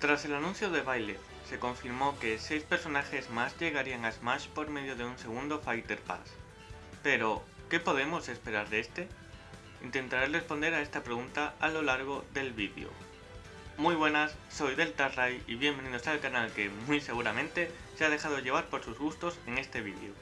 Tras el anuncio de Byleth, se confirmó que 6 personajes más llegarían a Smash por medio de un segundo Fighter Pass. Pero, ¿qué podemos esperar de este? Intentaré responder a esta pregunta a lo largo del vídeo. Muy buenas, soy Deltarray y bienvenidos al canal que muy seguramente se ha dejado llevar por sus gustos en este vídeo.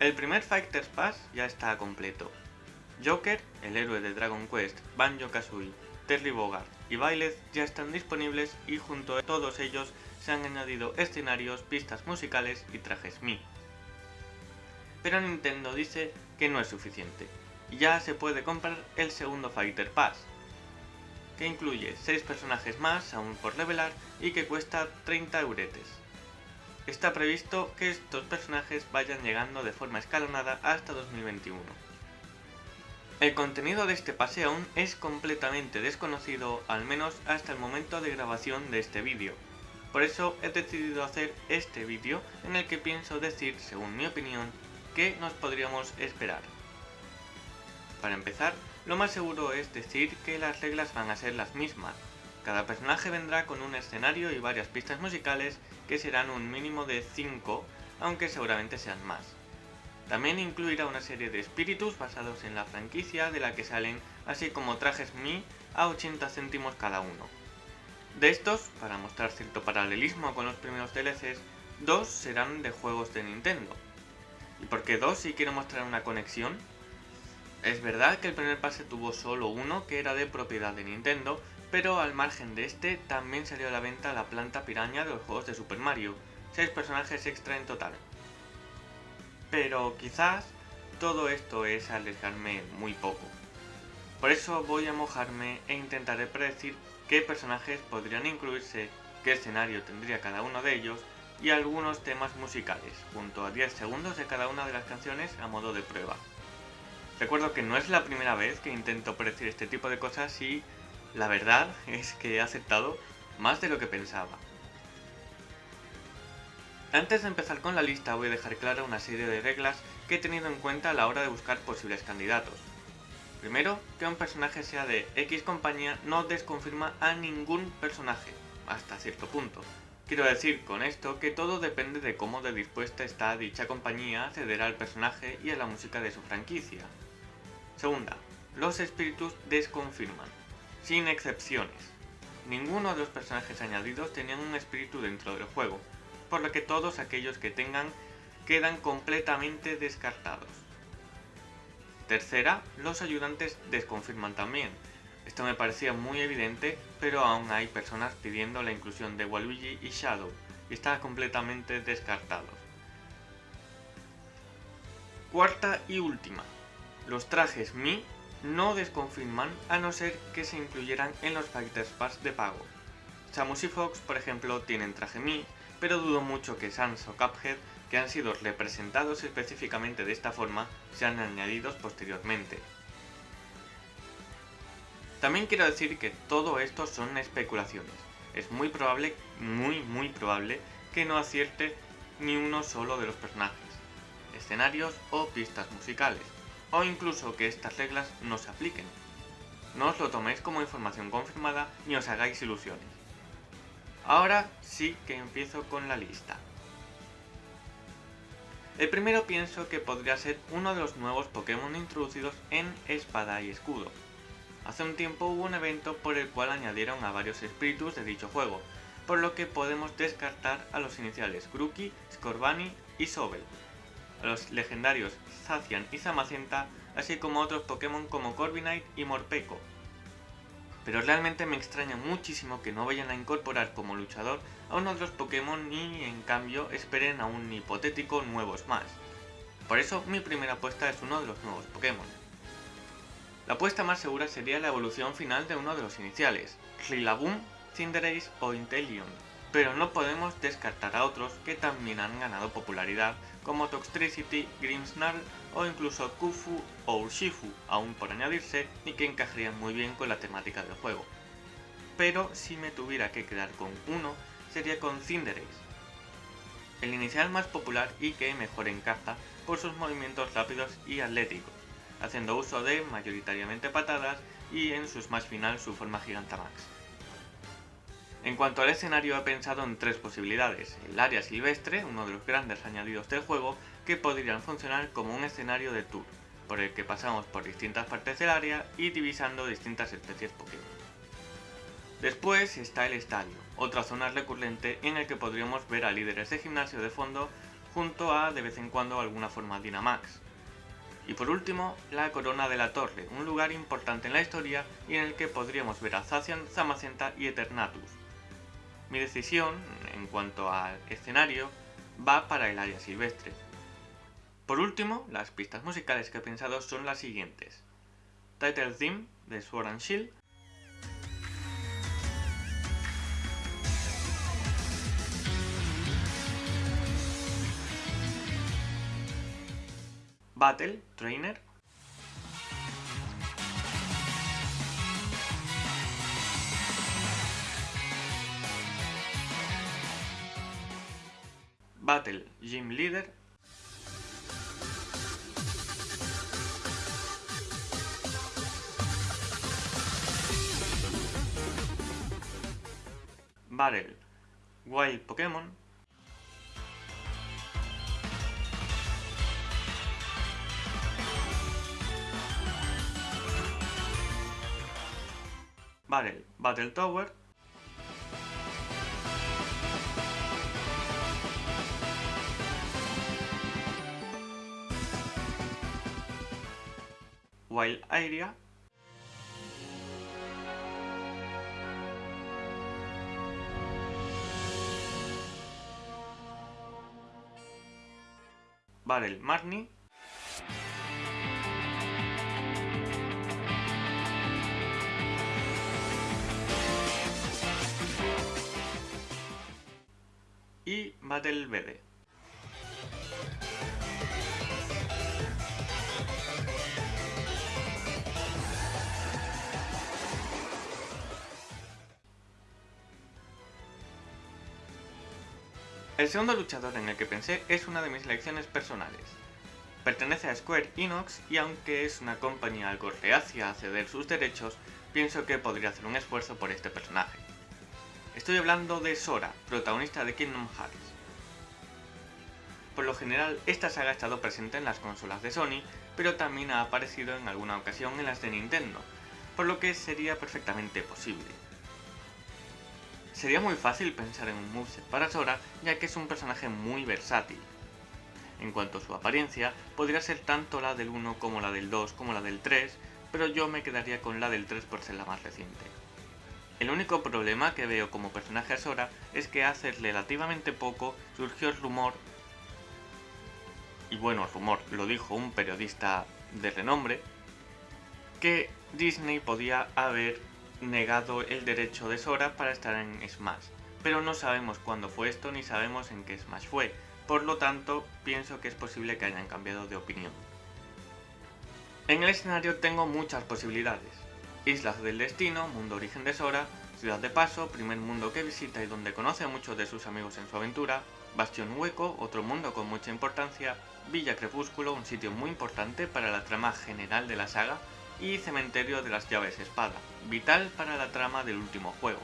El primer Fighters Pass ya está completo. Joker, el héroe de Dragon Quest, Banjo-Kazooie, Terry Bogard y Byleth ya están disponibles y junto a todos ellos se han añadido escenarios, pistas musicales y trajes Mi. Pero Nintendo dice que no es suficiente, ya se puede comprar el segundo Fighter Pass, que incluye 6 personajes más aún por revelar y que cuesta 30 euretes. Está previsto que estos personajes vayan llegando de forma escalonada hasta 2021. El contenido de este pase aún es completamente desconocido, al menos hasta el momento de grabación de este vídeo. Por eso he decidido hacer este vídeo en el que pienso decir, según mi opinión, qué nos podríamos esperar. Para empezar, lo más seguro es decir que las reglas van a ser las mismas. Cada personaje vendrá con un escenario y varias pistas musicales que serán un mínimo de 5, aunque seguramente sean más. También incluirá una serie de espíritus basados en la franquicia de la que salen, así como trajes Mi a 80 céntimos cada uno. De estos, para mostrar cierto paralelismo con los primeros DLCs, dos serán de juegos de Nintendo. ¿Y por qué dos si quiero mostrar una conexión? Es verdad que el primer pase tuvo solo uno que era de propiedad de Nintendo, pero al margen de este también salió a la venta la planta piraña de los juegos de Super Mario, 6 personajes extra en total. Pero quizás todo esto es arriesgarme muy poco. Por eso voy a mojarme e intentaré predecir qué personajes podrían incluirse, qué escenario tendría cada uno de ellos y algunos temas musicales, junto a 10 segundos de cada una de las canciones a modo de prueba. Recuerdo que no es la primera vez que intento predecir este tipo de cosas y la verdad es que he aceptado más de lo que pensaba. Antes de empezar con la lista voy a dejar clara una serie de reglas que he tenido en cuenta a la hora de buscar posibles candidatos. Primero, que un personaje sea de X compañía no desconfirma a ningún personaje, hasta cierto punto. Quiero decir con esto que todo depende de cómo de dispuesta está dicha compañía a ceder al personaje y a la música de su franquicia. Segunda, los espíritus desconfirman, sin excepciones. Ninguno de los personajes añadidos tenían un espíritu dentro del juego, por lo que todos aquellos que tengan quedan completamente descartados. Tercera, los ayudantes desconfirman también. Esto me parecía muy evidente, pero aún hay personas pidiendo la inclusión de Waluigi y Shadow, y están completamente descartados. Cuarta y última, los trajes Mi no desconfirman a no ser que se incluyeran en los Fighters Pass de pago. Samus y Fox, por ejemplo, tienen traje Mi, pero dudo mucho que Sans o Cuphead, que han sido representados específicamente de esta forma, sean añadidos posteriormente. También quiero decir que todo esto son especulaciones. Es muy probable, muy muy probable, que no acierte ni uno solo de los personajes, escenarios o pistas musicales o incluso que estas reglas no se apliquen. No os lo toméis como información confirmada ni os hagáis ilusiones. Ahora sí que empiezo con la lista. El primero pienso que podría ser uno de los nuevos Pokémon introducidos en Espada y Escudo. Hace un tiempo hubo un evento por el cual añadieron a varios espíritus de dicho juego, por lo que podemos descartar a los iniciales Grookey, Scorbunny y Sobel, a los legendarios Zacian y Zamacenta, así como otros Pokémon como Corviknight y Morpeko. Pero realmente me extraña muchísimo que no vayan a incorporar como luchador a uno de los Pokémon y en cambio esperen a un hipotético nuevo Smash. Por eso mi primera apuesta es uno de los nuevos Pokémon. La apuesta más segura sería la evolución final de uno de los iniciales, Rillaboom, Cinderace o Inteleon, pero no podemos descartar a otros que también han ganado popularidad como Toxtricity, Grimmsnarl o incluso Kufu o Urshifu, aún por añadirse y que encajarían muy bien con la temática del juego. Pero si me tuviera que quedar con uno, sería con Cinderace, el inicial más popular y que mejor encaja por sus movimientos rápidos y atléticos, haciendo uso de mayoritariamente patadas y en su smash final su forma Gigantamax. En cuanto al escenario he pensado en tres posibilidades. El área silvestre, uno de los grandes añadidos del juego, que podrían funcionar como un escenario de tour, por el que pasamos por distintas partes del área y divisando distintas especies Pokémon. Después está el estadio, otra zona recurrente en el que podríamos ver a líderes de gimnasio de fondo junto a de vez en cuando alguna forma Dynamax. Y por último, la Corona de la Torre, un lugar importante en la historia y en el que podríamos ver a Zacian, Zamacenta y Eternatus, mi decisión, en cuanto al escenario, va para el área silvestre. Por último, las pistas musicales que he pensado son las siguientes. Title Theme de Sword and Shield, Battle Trainer, Battle Gym Leader. Battle Wild Pokémon. Battle Battle Tower Wild Area Barrel Marnie y Battle BD. El segundo luchador en el que pensé es una de mis elecciones personales. Pertenece a Square Enix y aunque es una compañía algo reacia a ceder sus derechos, pienso que podría hacer un esfuerzo por este personaje. Estoy hablando de Sora, protagonista de Kingdom Hearts. Por lo general, esta saga ha estado presente en las consolas de Sony, pero también ha aparecido en alguna ocasión en las de Nintendo, por lo que sería perfectamente posible. Sería muy fácil pensar en un moveset para Sora, ya que es un personaje muy versátil. En cuanto a su apariencia, podría ser tanto la del 1 como la del 2 como la del 3, pero yo me quedaría con la del 3 por ser la más reciente. El único problema que veo como personaje a Sora es que hace relativamente poco surgió el rumor, y bueno, rumor lo dijo un periodista de renombre, que Disney podía haber negado el derecho de Sora para estar en Smash, pero no sabemos cuándo fue esto ni sabemos en qué Smash fue, por lo tanto pienso que es posible que hayan cambiado de opinión. En el escenario tengo muchas posibilidades. Islas del Destino, mundo origen de Sora, Ciudad de Paso, primer mundo que visita y donde conoce a muchos de sus amigos en su aventura, Bastión Hueco, otro mundo con mucha importancia, Villa Crepúsculo, un sitio muy importante para la trama general de la saga, y Cementerio de las Llaves Espada, vital para la trama del último juego.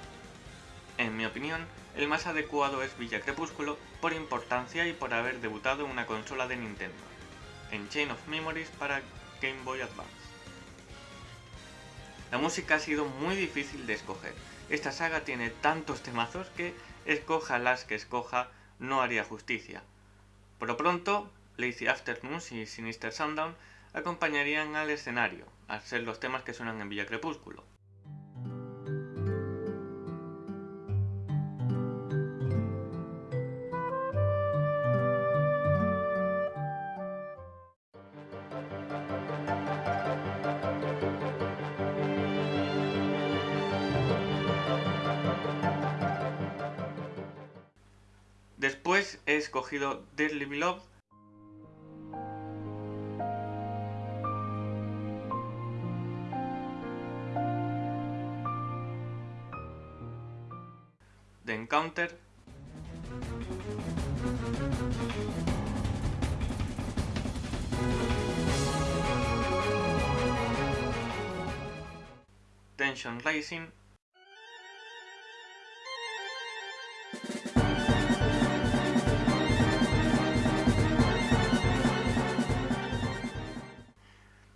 En mi opinión, el más adecuado es Villa Crepúsculo por importancia y por haber debutado en una consola de Nintendo, en Chain of Memories para Game Boy Advance. La música ha sido muy difícil de escoger. Esta saga tiene tantos temazos que escoja las que escoja no haría justicia. Por lo pronto, Lazy Afternoons y Sinister Sundown acompañarían al escenario, al ser los temas que suenan en Villa Crepúsculo. Después he escogido Deadly Beloved Encounter. Tension Rising.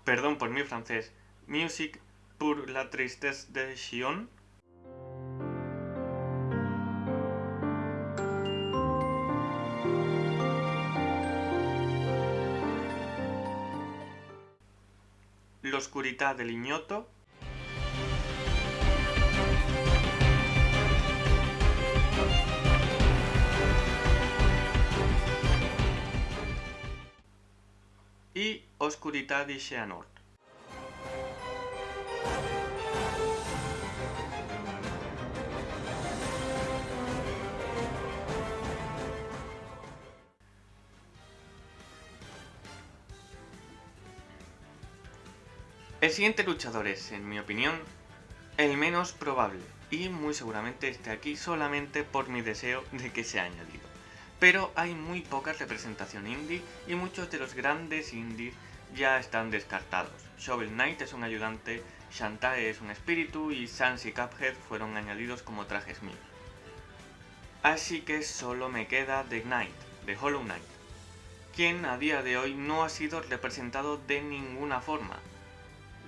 Perdón por mi francés. Music pour la tristesse de Xion. L'oscurità del ignoto. Y Oscurità di Xehanort. El siguiente luchador es, en mi opinión, el menos probable y muy seguramente esté aquí solamente por mi deseo de que sea añadido. Pero hay muy poca representación indie y muchos de los grandes indies ya están descartados. Shovel Knight es un ayudante, Shantae es un espíritu y Sans y Cuphead fueron añadidos como trajes míos. Así que solo me queda The Knight, de Hollow Knight, quien a día de hoy no ha sido representado de ninguna forma,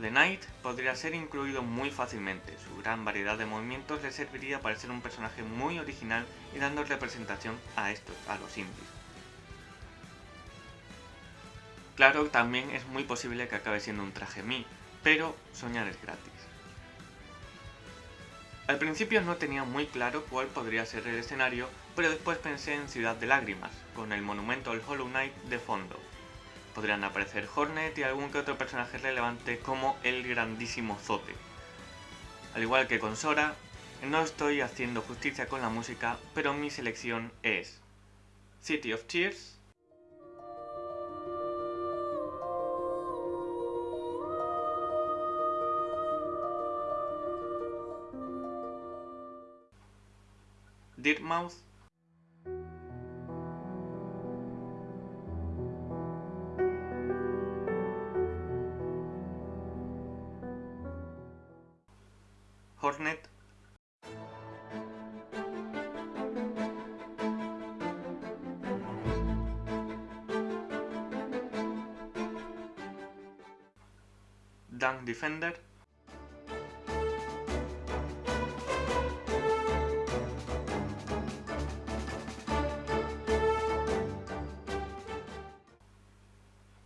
The Knight podría ser incluido muy fácilmente, su gran variedad de movimientos le serviría para ser un personaje muy original y dando representación a estos, a los indies. Claro, también es muy posible que acabe siendo un traje Mi, pero soñar es gratis. Al principio no tenía muy claro cuál podría ser el escenario, pero después pensé en Ciudad de Lágrimas, con el monumento al Hollow Knight de fondo, podrían aparecer Hornet y algún que otro personaje relevante como el grandísimo Zote. Al igual que con Sora, no estoy haciendo justicia con la música, pero mi selección es City of Tears, Dirtmouth Hornet. Dunk Defender.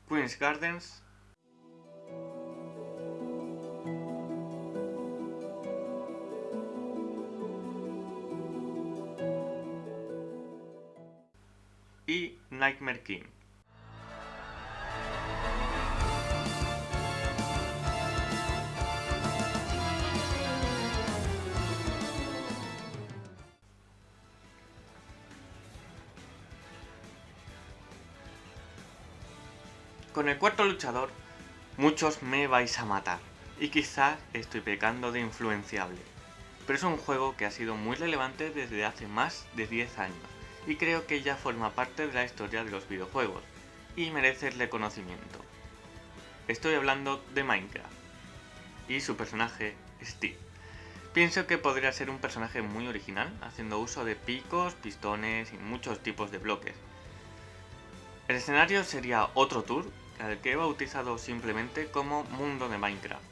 Queen's Gardens y Nightmare King. Con el cuarto luchador, muchos me vais a matar, y quizás estoy pecando de influenciable, pero es un juego que ha sido muy relevante desde hace más de 10 años, y creo que ya forma parte de la historia de los videojuegos, y merece el reconocimiento. Estoy hablando de Minecraft, y su personaje, Steve. Pienso que podría ser un personaje muy original, haciendo uso de picos, pistones y muchos tipos de bloques. El escenario sería otro tour, al que he bautizado simplemente como Mundo de Minecraft.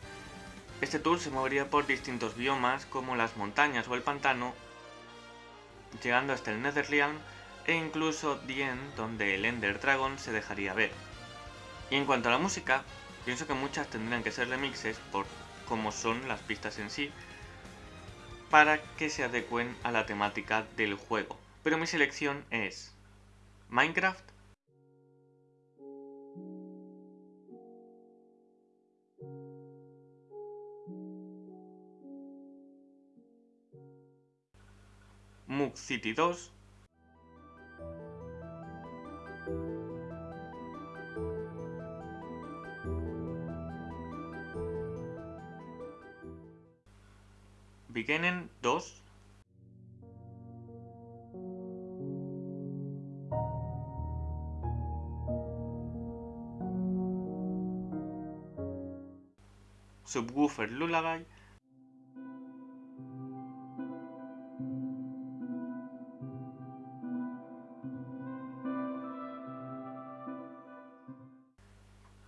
Este tour se movería por distintos biomas como las montañas o el pantano, llegando hasta el Netherrealm e incluso Dien, donde el Ender Dragon se dejaría ver. Y en cuanto a la música, pienso que muchas tendrían que ser remixes por cómo son las pistas en sí, para que se adecuen a la temática del juego. Pero mi selección es Minecraft, Mug City 2, Beginnen 2, Subwoofer Lullaby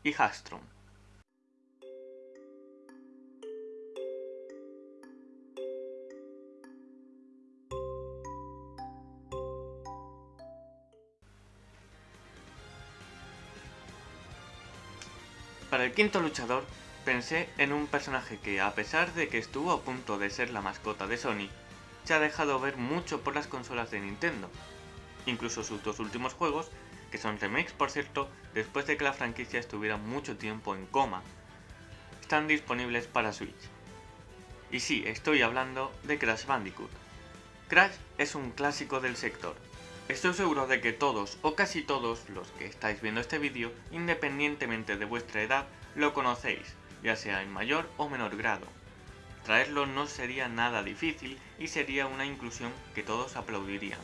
y Hallström. Para el quinto luchador, pensé en un personaje que, a pesar de que estuvo a punto de ser la mascota de Sony, se ha dejado ver mucho por las consolas de Nintendo. Incluso sus dos últimos juegos que son remakes por cierto, después de que la franquicia estuviera mucho tiempo en coma, están disponibles para Switch. Y sí, estoy hablando de Crash Bandicoot. Crash es un clásico del sector. Estoy seguro de que todos o casi todos los que estáis viendo este vídeo, independientemente de vuestra edad, lo conocéis, ya sea en mayor o menor grado. Traerlo no sería nada difícil y sería una inclusión que todos aplaudirían.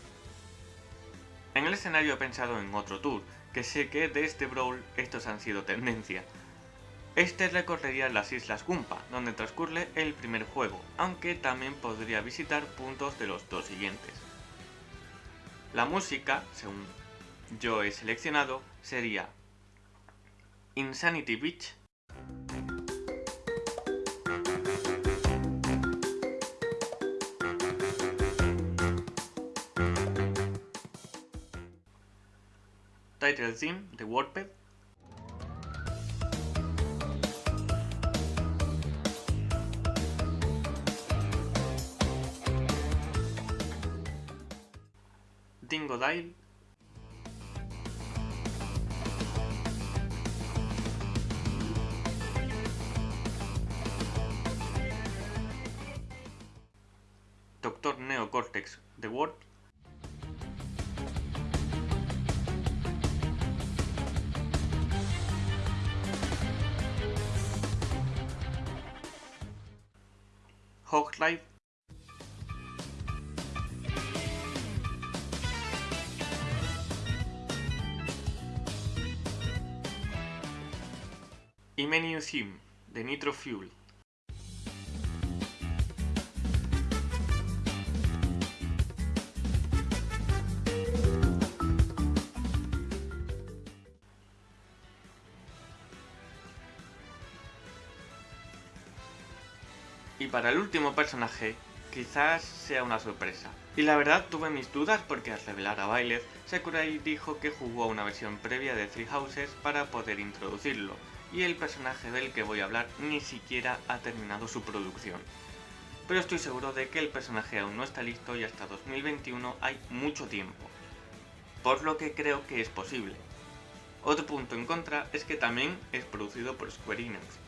En el escenario he pensado en otro tour, que sé que de este Brawl estos han sido tendencia. Este recorrería las Islas Gumpa, donde transcurre el primer juego, aunque también podría visitar puntos de los dos siguientes. La música, según yo he seleccionado, sería Insanity Beach Title Theme de WordPad. Dingodile Doctor Neocortex The Word Life y Menu Theme de Nitro Fuel. Y para el último personaje, quizás sea una sorpresa. Y la verdad tuve mis dudas porque al revelar a Byleth, Sakurai dijo que jugó una versión previa de Three Houses para poder introducirlo, y el personaje del que voy a hablar ni siquiera ha terminado su producción. Pero estoy seguro de que el personaje aún no está listo y hasta 2021 hay mucho tiempo, por lo que creo que es posible. Otro punto en contra es que también es producido por Square Enix,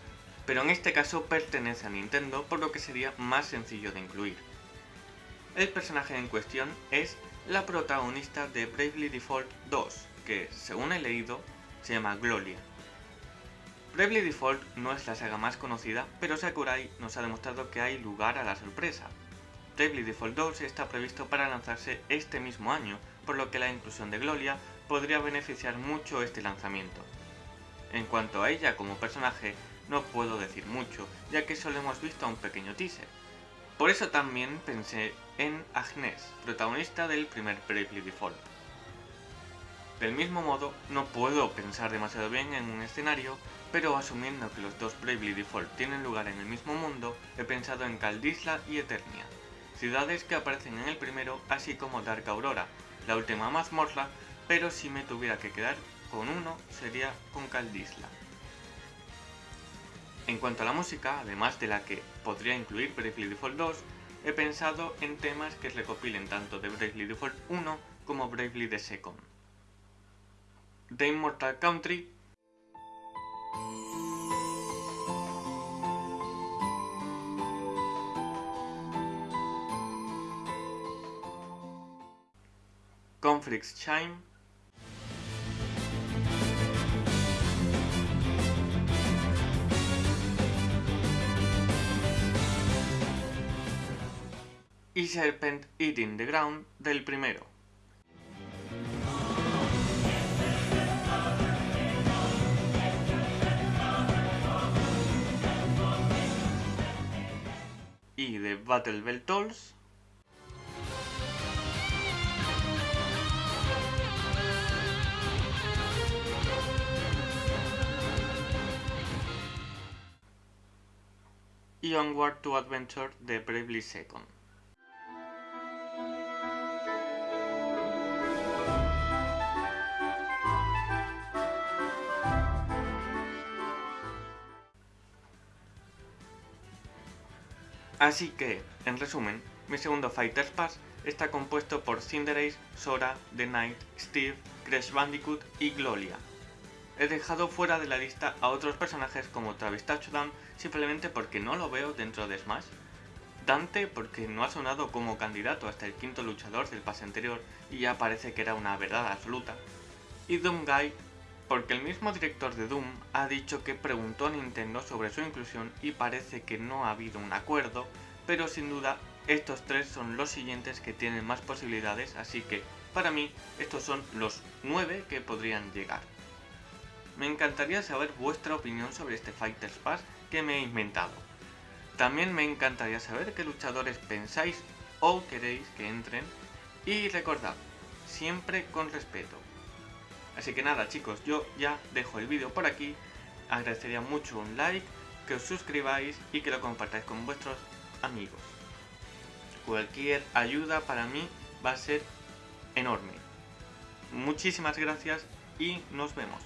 pero en este caso pertenece a Nintendo por lo que sería más sencillo de incluir. El personaje en cuestión es la protagonista de Bravely Default 2, que según he leído se llama Gloria. Bravely Default no es la saga más conocida, pero Sakurai nos ha demostrado que hay lugar a la sorpresa. Bravely Default 2 está previsto para lanzarse este mismo año, por lo que la inclusión de Gloria podría beneficiar mucho este lanzamiento. En cuanto a ella como personaje, no puedo decir mucho, ya que solo hemos visto un pequeño teaser. Por eso también pensé en Agnes, protagonista del primer Bravely Default. Del mismo modo, no puedo pensar demasiado bien en un escenario, pero asumiendo que los dos Bravely Default tienen lugar en el mismo mundo, he pensado en Caldisla y Eternia, ciudades que aparecen en el primero, así como Dark Aurora, la última mazmorra, pero si me tuviera que quedar con uno, sería con Caldisla. En cuanto a la música, además de la que podría incluir Bravely Default 2, he pensado en temas que recopilen tanto de Bravely Default 1 como Bravely The Second. The Immortal Country Conflicts Chime y Serpent Eating the Ground del primero. Y de Battle Bell Tolls y Onward to Adventure de Bravely Second. Así que, en resumen, mi segundo Fighters Pass está compuesto por Cinderace, Sora, The Knight, Steve, Crash Bandicoot y Gloria. He dejado fuera de la lista a otros personajes como Travis Touchdown simplemente porque no lo veo dentro de Smash, Dante porque no ha sonado como candidato hasta el quinto luchador del pase anterior y ya parece que era una verdad absoluta, y Doomguy porque el mismo director de Doom ha dicho que preguntó a Nintendo sobre su inclusión y parece que no ha habido un acuerdo, pero sin duda estos tres son los siguientes que tienen más posibilidades, así que para mí estos son los nueve que podrían llegar. Me encantaría saber vuestra opinión sobre este Fighters Pass que me he inventado. También me encantaría saber qué luchadores pensáis o queréis que entren y recordad, siempre con respeto. Así que nada chicos, yo ya dejo el vídeo por aquí. Agradecería mucho un like, que os suscribáis y que lo compartáis con vuestros amigos. Cualquier ayuda para mí va a ser enorme. Muchísimas gracias y nos vemos.